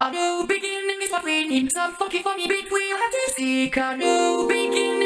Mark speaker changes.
Speaker 1: A new beginning is what we need. Some funky funny beat we'll have to seek. A new beginning